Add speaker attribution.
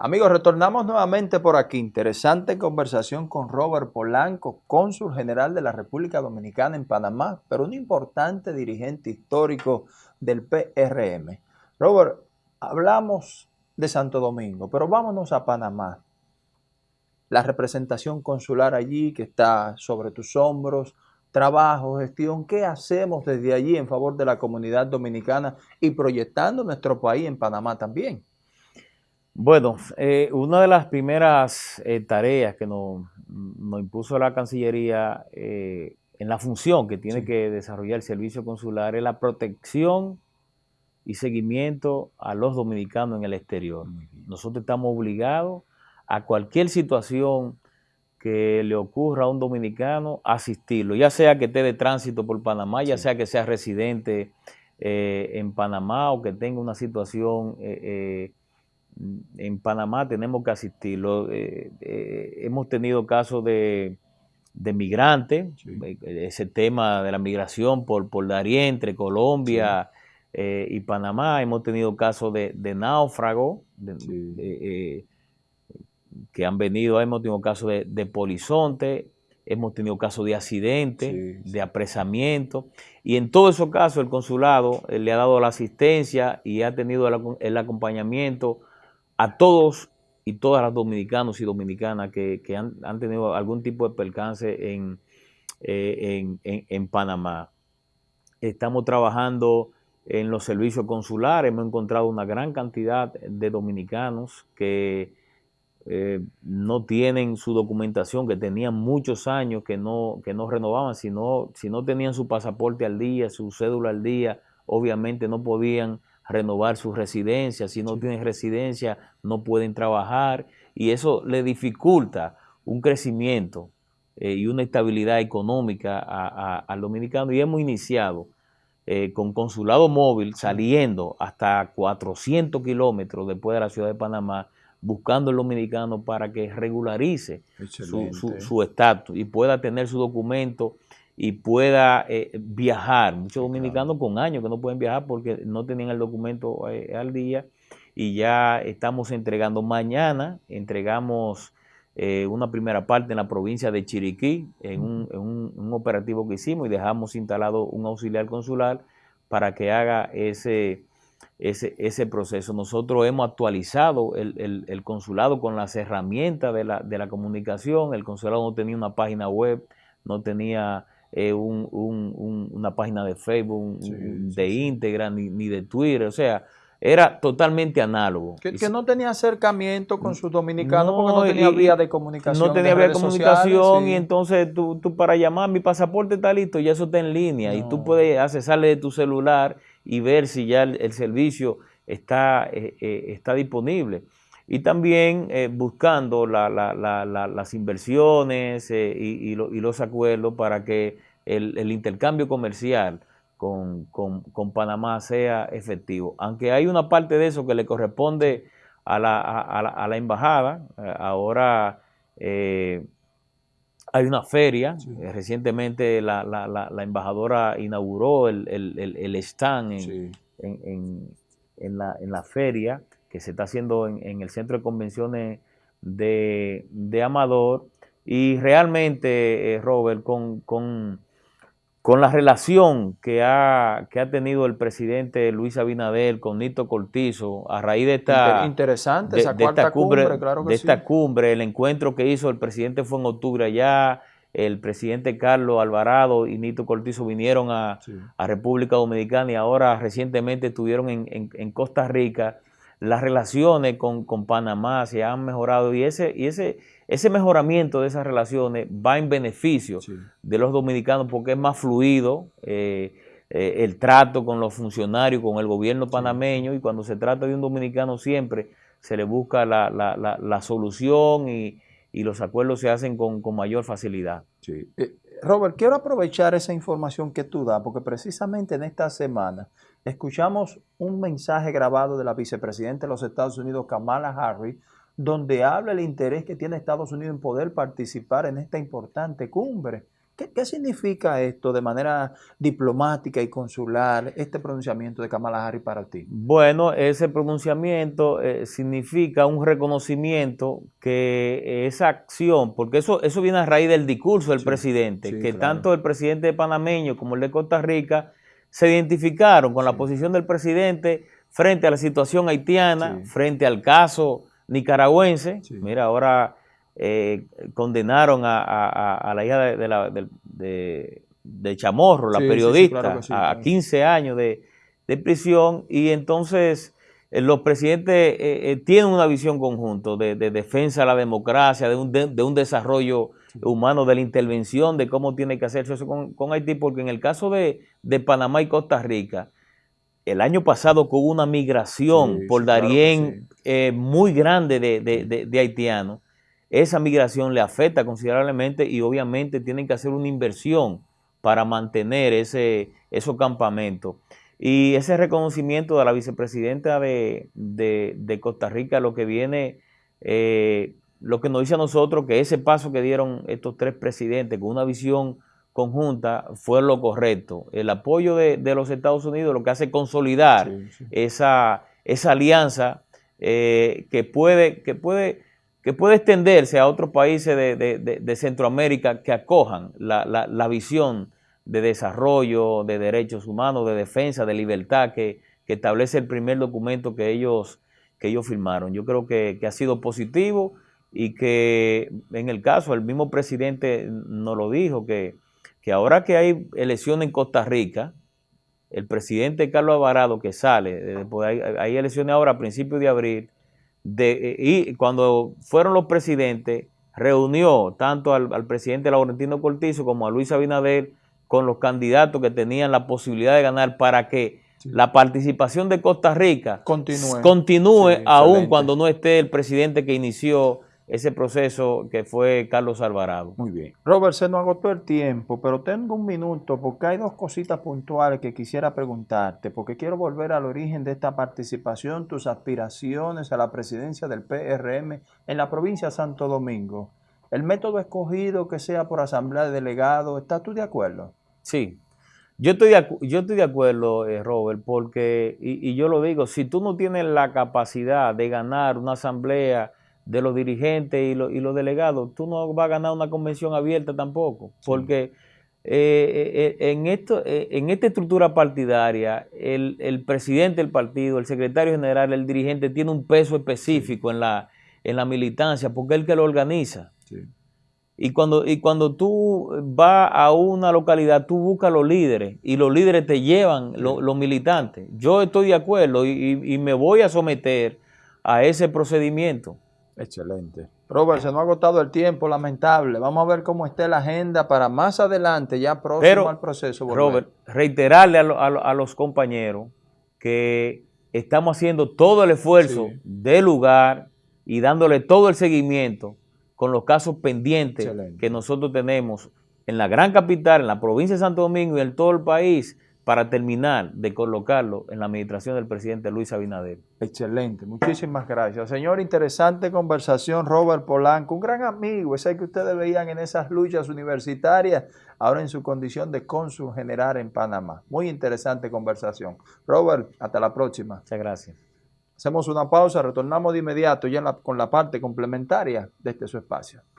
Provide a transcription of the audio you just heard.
Speaker 1: Amigos, retornamos nuevamente por aquí. Interesante conversación con Robert Polanco, cónsul general de la República Dominicana en Panamá, pero un importante dirigente histórico del PRM. Robert, hablamos de Santo Domingo, pero vámonos a Panamá. La representación consular allí que está sobre tus hombros, trabajo, gestión, ¿qué hacemos desde allí en favor de la comunidad dominicana y proyectando nuestro país en Panamá también?
Speaker 2: Bueno, eh, una de las primeras eh, tareas que nos, impuso la Cancillería eh, en la función que tiene que desarrollar el servicio consular es la protección y seguimiento a los dominicanos en el exterior. Nosotros estamos obligados a cualquier situación que le ocurra a un dominicano asistirlo, ya sea que esté de tránsito por Panamá, ya sea que sea residente en Panamá o que tenga una situación en Panamá tenemos que asistirlo. Eh, eh, hemos tenido casos de, migrantes, eh, ese tema de la migración por, por Darien, entre Colombia y Panamá. Hemos tenido casos de, de náufragos que han venido, hemos tenido casos de, de polizonte, hemos tenido casos de accidentes, de apresamiento, y en todos esos casos el consulado le ha dado la asistencia y ha tenido el acompañamiento a todos y todas las dominicanos y dominicanas que, han, tenido algún tipo de percance en, eh, en, Panamá. Estamos trabajando en los servicios consulares, hemos encontrado una gran cantidad de dominicanos que eh, no tienen su documentación, que tenían muchos años que no, que no renovaban, si no, si no tenían su pasaporte al día, su cédula al día, obviamente no podían renovar su residencia, si no tienen residencia no pueden trabajar. Y eso le dificulta un crecimiento eh, y una estabilidad económica al dominicano. Y hemos iniciado eh, con consulado móvil saliendo hasta 400 kilómetros después de la ciudad de Panamá buscando al dominicano para que regularice su estatus y pueda tener su documento y pueda eh, viajar. Muchos dominicanos con años que no pueden viajar porque no tenían el documento eh, al día y ya estamos entregando. Mañana entregamos eh, una primera parte en la provincia de Chiriquí, en un, operativo que hicimos y dejamos instalado un auxiliar consular para que haga ese, ese, ese proceso. Nosotros hemos actualizado el, el, consulado con las herramientas de la, de la comunicación. El consulado no tenía una página web, no tenía eh, una página de Facebook, de íntegra, ni, de Twitter, o sea, era totalmente análogo.
Speaker 1: Que, no tenía acercamiento con sus dominicanos porque no tenía vía de comunicación.
Speaker 2: No tenía vía de comunicación y entonces tú, para llamar mi pasaporte está listo, ya eso está en línea y tú puedes accesarle de tu celular y ver si ya el, servicio está, eh, eh, está disponible y también buscando las inversiones y, los acuerdos para que el, intercambio comercial con, Panamá sea efectivo. Aunque hay una parte de eso que le corresponde a la, embajada, eh, ahora eh, hay una feria, eh, recientemente la, embajadora inauguró el, stand en, la, feria que se está haciendo en, el centro de convenciones de, Amador. Y realmente, Robert, con con la relación que ha, que ha tenido el presidente Luis Abinader con Nito Cortizo a raíz de esta,
Speaker 1: Interesante, esa cuarta cumbre, claro
Speaker 2: de esta cumbre, el encuentro que hizo el presidente fue en octubre allá, el presidente Carlos Alvarado y Nito Cortizo vinieron a, República Dominicana y ahora recientemente estuvieron en, Costa Rica. Las relaciones con, con Panamá se han mejorado y ese, y ese ese mejoramiento de esas relaciones va en beneficio de los dominicanos porque es más fluido eh, eh, el trato con los funcionarios, con el gobierno panameño y cuando se trata de un dominicano siempre se le busca la, solución y, los acuerdos se hacen con, mayor facilidad.
Speaker 1: Eh, Robert, quiero aprovechar esa información que tú das porque precisamente en esta semana escuchamos un mensaje grabado de la vicepresidenta de los Estados Unidos, Kamala Harris, donde habla el interés que tiene Estados Unidos en poder participar en esta importante cumbre ¿Qué, significa esto de manera diplomática y consular, este pronunciamiento de Kamala Harris para ti?
Speaker 2: Bueno, ese pronunciamiento eh, significa un reconocimiento que esa acción, porque eso, eso viene a raíz del discurso del presidente, que tanto el presidente panameño como el de Costa Rica se identificaron con la posición del presidente frente a la situación haitiana, frente al caso nicaragüense. Mira, ahora eh, condenaron a, la hija de, Chamorro, la periodista, a 15 años de, prisión. Y entonces eh, los presidentes eh, tienen una visión conjunta de, defensa de la democracia, de un, de, un desarrollo humano, de la intervención, de cómo tiene que hacerse eso con, Haití, porque en el caso de, Panamá y Costa Rica, el año pasado hubo una migración por Darién muy grande de haitianos esa migración le afecta considerablemente y obviamente tienen que hacer una inversión para mantener ese, esos campamentos. Y ese reconocimiento de la vicepresidenta de, Costa Rica, lo que viene, eh, lo que nos dice a nosotros que ese paso que dieron estos tres presidentes con una visión conjunta fue lo correcto. El apoyo de, los Estados Unidos lo que hace consolidar Esa, esa alianza eh, que puede, que puede que puede extenderse a otros países de, Centroamérica que acojan la, visión de desarrollo, de derechos humanos, de defensa, de libertad que, establece el primer documento que ellos, que ellos firmaron. Yo creo que, ha sido positivo y que en el caso, el mismo presidente nos lo dijo, que, que ahora que hay elecciones en Costa Rica, el presidente Carlos Alvarado que sale, hay, hay elecciones ahora a principios de abril, de, y cuando fueron los presidentes, reunió tanto al, presidente Laurentino Cortizo como a Luis Abinader con los candidatos que tenían la posibilidad de ganar para que la participación de Costa Rica continúe, continúe aún cuando no esté el presidente que inició ese proceso que fue Carlos Alvarado.
Speaker 1: Muy bien. Robert, se nos agotó el tiempo, pero tengo un minuto porque hay dos cositas puntuales que quisiera preguntarte, porque quiero volver al origen de esta participación, tus aspiraciones a la presidencia del PRM en la provincia de Santo Domingo. El método escogido que sea por asamblea de delegados, ¿estás tú de acuerdo?
Speaker 2: Sí. Yo estoy de, yo estoy de acuerdo, eh, Robert, porque, y, y yo lo digo, si tú no tienes la capacidad de ganar una asamblea de los dirigentes y, y, los delegados, tú no vas a ganar una convención abierta tampoco, porque eh, eh, en, esto, eh, en esta estructura partidaria, el, presidente del partido, el secretario general, el dirigente, tiene un peso específico en, la, en la militancia, porque es el que lo organiza. Y cuando, y cuando tú vas a una localidad, tú buscas los líderes y los líderes te llevan los militantes. Yo estoy de acuerdo y me voy a someter a ese procedimiento.
Speaker 1: Excelente. Robert, se nos ha agotado el tiempo, lamentable. Vamos a ver cómo esté la agenda para más adelante, ya próximo al proceso.
Speaker 2: Robert, reiterarle a, los compañeros que estamos haciendo todo el esfuerzo de lugar y dándole todo el seguimiento con los casos pendientes que nosotros tenemos en la gran capital, en la provincia de Santo Domingo y en todo el país para terminar de colocarlo en la administración del presidente Luis Abinader.
Speaker 1: Excelente, muchísimas gracias. Señor, interesante conversación, Robert Polanco, un gran amigo, ese que ustedes veían en esas luchas universitarias, ahora en su condición de cónsul general en Panamá. Muy interesante conversación. Robert, hasta la próxima.
Speaker 2: Muchas gracias.
Speaker 1: Hacemos una pausa, retornamos de inmediato ya con la parte complementaria de este su espacio.